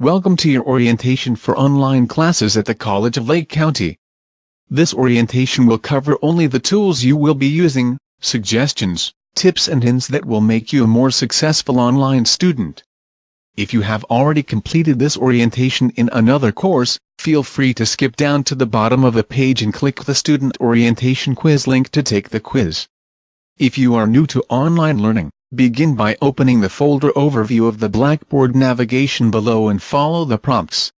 Welcome to your orientation for online classes at the College of Lake County. This orientation will cover only the tools you will be using, suggestions, tips and hints that will make you a more successful online student. If you have already completed this orientation in another course, feel free to skip down to the bottom of the page and click the Student Orientation Quiz link to take the quiz. If you are new to online learning, begin by opening the folder overview of the Blackboard navigation below and follow the prompts.